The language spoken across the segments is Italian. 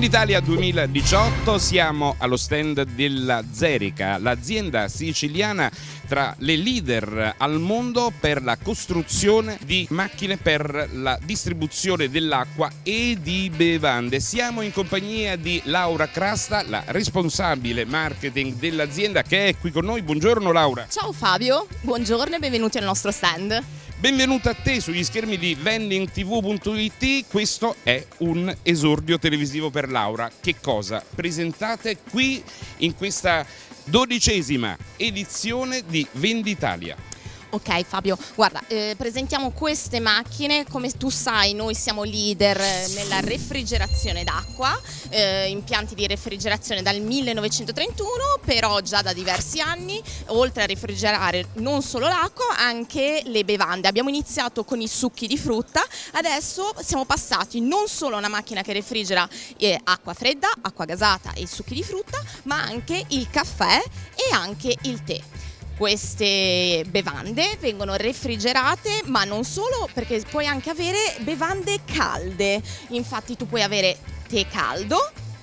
Venditalia 2018 siamo allo stand della Zerica, l'azienda siciliana tra le leader al mondo per la costruzione di macchine per la distribuzione dell'acqua e di bevande. Siamo in compagnia di Laura Crasta, la responsabile marketing dell'azienda che è qui con noi. Buongiorno Laura. Ciao Fabio, buongiorno e benvenuti al nostro stand. Benvenuta a te sugli schermi di vendingtv.it, questo è un esordio televisivo per Laura. Che cosa presentate qui in questa dodicesima edizione di Venditalia? Ok Fabio, guarda, eh, presentiamo queste macchine, come tu sai noi siamo leader nella refrigerazione d'acqua, eh, impianti di refrigerazione dal 1931, però già da diversi anni, oltre a refrigerare non solo l'acqua, anche le bevande. Abbiamo iniziato con i succhi di frutta, adesso siamo passati non solo a una macchina che refrigera eh, acqua fredda, acqua gasata e succhi di frutta, ma anche il caffè e anche il tè queste bevande vengono refrigerate ma non solo perché puoi anche avere bevande calde. Infatti tu puoi avere tè caldo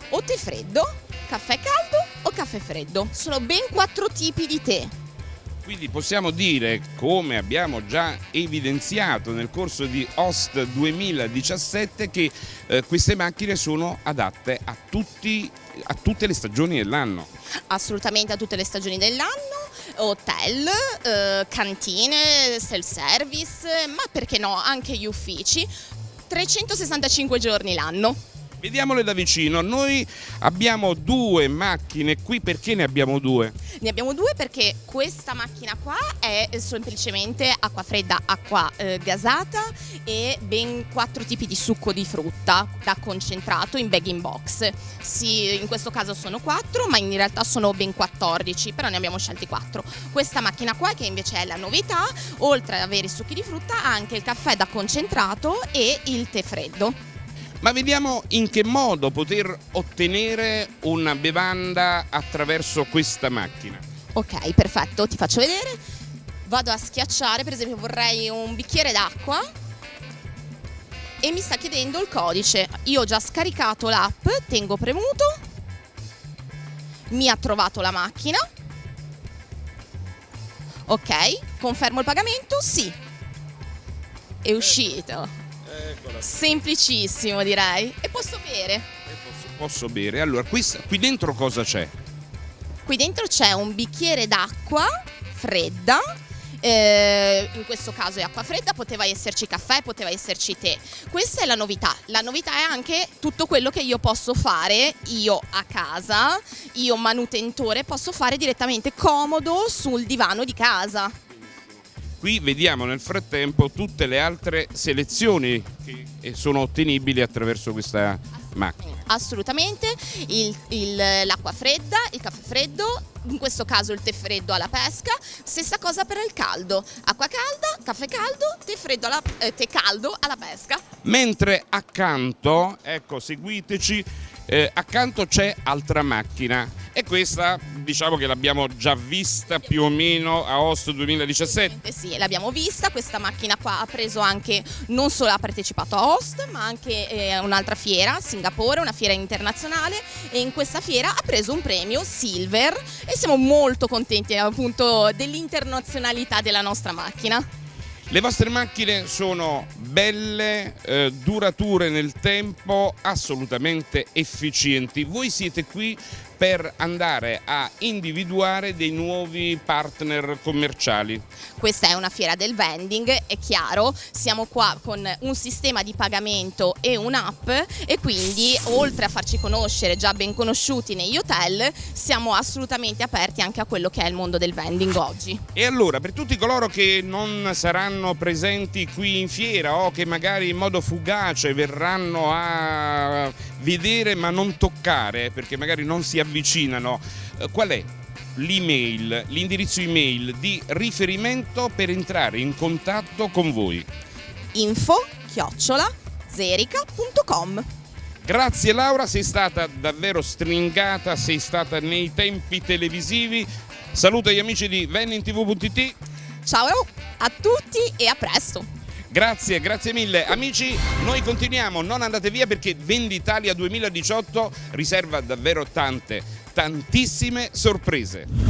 o tè freddo caffè caldo o caffè freddo. Sono ben quattro tipi di tè. Quindi possiamo dire, come abbiamo già evidenziato nel corso di Host 2017, che eh, queste macchine sono adatte a, tutti, a tutte le stagioni dell'anno. Assolutamente a tutte le stagioni dell'anno hotel, eh, cantine, self-service, ma perché no, anche gli uffici, 365 giorni l'anno. Vediamole da vicino, noi abbiamo due macchine qui, perché ne abbiamo due? Ne abbiamo due perché questa macchina qua è semplicemente acqua fredda, acqua eh, gasata e ben quattro tipi di succo di frutta da concentrato in bag in box. Sì, in questo caso sono quattro ma in realtà sono ben 14, però ne abbiamo scelti quattro. Questa macchina qua che invece è la novità, oltre ad avere i succhi di frutta ha anche il caffè da concentrato e il tè freddo. Ma vediamo in che modo poter ottenere una bevanda attraverso questa macchina. Ok, perfetto, ti faccio vedere. Vado a schiacciare, per esempio vorrei un bicchiere d'acqua e mi sta chiedendo il codice. Io ho già scaricato l'app, tengo premuto, mi ha trovato la macchina. Ok, confermo il pagamento? Sì. È uscito. Semplicissimo direi. E posso bere? E posso, posso bere. Allora, qui, qui dentro cosa c'è? Qui dentro c'è un bicchiere d'acqua fredda eh, in questo caso è acqua fredda, poteva esserci caffè, poteva esserci tè. Questa è la novità. La novità è anche tutto quello che io posso fare io a casa, io manutentore, posso fare direttamente comodo sul divano di casa. Qui vediamo nel frattempo tutte le altre selezioni che sono ottenibili attraverso questa macchina. Assolutamente, l'acqua fredda, il caffè freddo, in questo caso il tè freddo alla pesca, stessa cosa per il caldo, acqua calda, caffè caldo, tè, freddo alla, eh, tè caldo alla pesca. Mentre accanto, ecco seguiteci, eh, accanto c'è altra macchina e questa diciamo che l'abbiamo già vista più o meno a Host 2017. Sì, l'abbiamo vista, questa macchina qua ha preso anche, non solo ha partecipato a Host ma anche eh, un'altra fiera, Singapore, una fiera internazionale e in questa fiera ha preso un premio Silver e siamo molto contenti appunto dell'internazionalità della nostra macchina. Le vostre macchine sono belle, eh, durature nel tempo, assolutamente efficienti. Voi siete qui per andare a individuare dei nuovi partner commerciali. Questa è una fiera del vending, è chiaro, siamo qua con un sistema di pagamento e un'app e quindi oltre a farci conoscere già ben conosciuti negli hotel siamo assolutamente aperti anche a quello che è il mondo del vending oggi. E allora per tutti coloro che non saranno presenti qui in fiera o che magari in modo fugace verranno a vedere ma non toccare perché magari non si avvicinano, eh, qual è l'email, l'indirizzo email di riferimento per entrare in contatto con voi? Info chiocciola zerica.com Grazie Laura, sei stata davvero stringata, sei stata nei tempi televisivi. Saluto gli amici di VenninTV.it. Ciao a tutti e a presto. Grazie, grazie mille. Amici, noi continuiamo, non andate via perché Venditalia 2018 riserva davvero tante, tantissime sorprese.